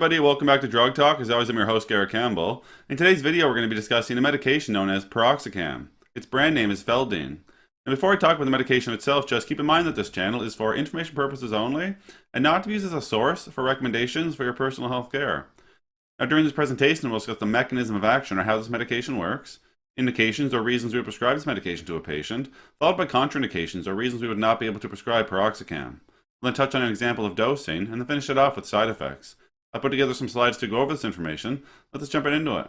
everybody, welcome back to Drug Talk. As always, I'm your host, Garrett Campbell. In today's video, we're going to be discussing a medication known as piroxicam. Its brand name is Feldene. And before I talk about the medication itself, just keep in mind that this channel is for information purposes only and not to be used as a source for recommendations for your personal health care. Now, during this presentation, we'll discuss the mechanism of action or how this medication works, indications or reasons we would prescribe this medication to a patient, followed by contraindications or reasons we would not be able to prescribe piroxicam. We'll then touch on an example of dosing and then finish it off with side effects. I put together some slides to go over this information. Let's jump right into it.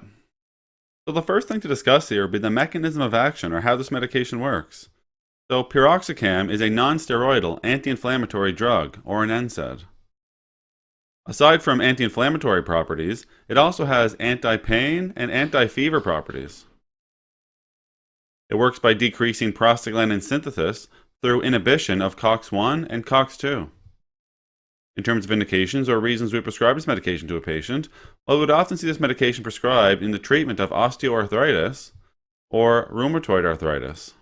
So the first thing to discuss here would be the mechanism of action or how this medication works. So piroxicam is a non-steroidal anti-inflammatory drug or an NSAID. Aside from anti-inflammatory properties, it also has anti-pain and anti-fever properties. It works by decreasing prostaglandin synthesis through inhibition of COX-1 and COX-2. In terms of indications or reasons we prescribe this medication to a patient, well, we would often see this medication prescribed in the treatment of osteoarthritis or rheumatoid arthritis.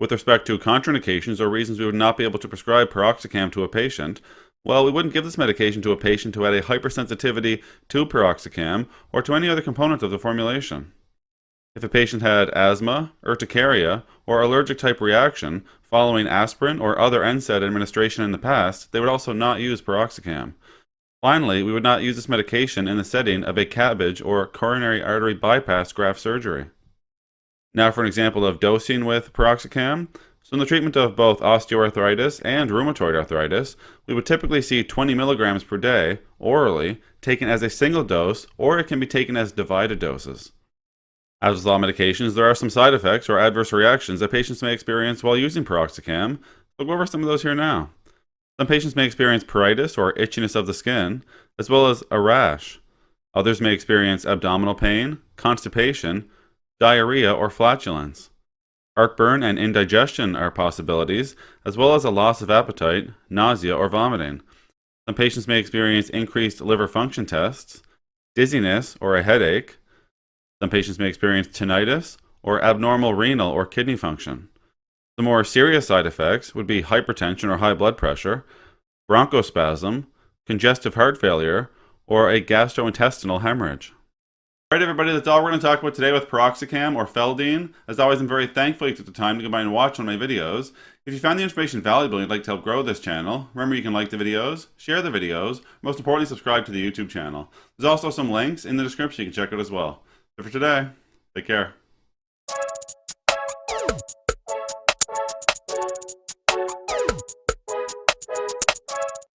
With respect to contraindications or reasons we would not be able to prescribe piroxicam to a patient, well, we wouldn't give this medication to a patient who had a hypersensitivity to piroxicam or to any other component of the formulation. If a patient had asthma, urticaria, or allergic type reaction following aspirin or other NSAID administration in the past, they would also not use piroxicam. Finally, we would not use this medication in the setting of a CABG or coronary artery bypass graft surgery. Now for an example of dosing with piroxicam. So in the treatment of both osteoarthritis and rheumatoid arthritis, we would typically see 20 milligrams per day orally taken as a single dose or it can be taken as divided doses. As with all medications, there are some side effects or adverse reactions that patients may experience while using piroxicam. We'll go over some of those here now. Some patients may experience pruritus or itchiness of the skin, as well as a rash. Others may experience abdominal pain, constipation, diarrhea, or flatulence. Heartburn and indigestion are possibilities, as well as a loss of appetite, nausea, or vomiting. Some patients may experience increased liver function tests, dizziness or a headache, some patients may experience tinnitus or abnormal renal or kidney function. The more serious side effects would be hypertension or high blood pressure, bronchospasm, congestive heart failure, or a gastrointestinal hemorrhage. Alright everybody, that's all we're going to talk about today with piroxicam or Feldene. As always, I'm very thankful you took the time to come by and watch one of my videos. If you found the information valuable and you'd like to help grow this channel, remember you can like the videos, share the videos, most importantly subscribe to the YouTube channel. There's also some links in the description you can check out as well for today. Take care.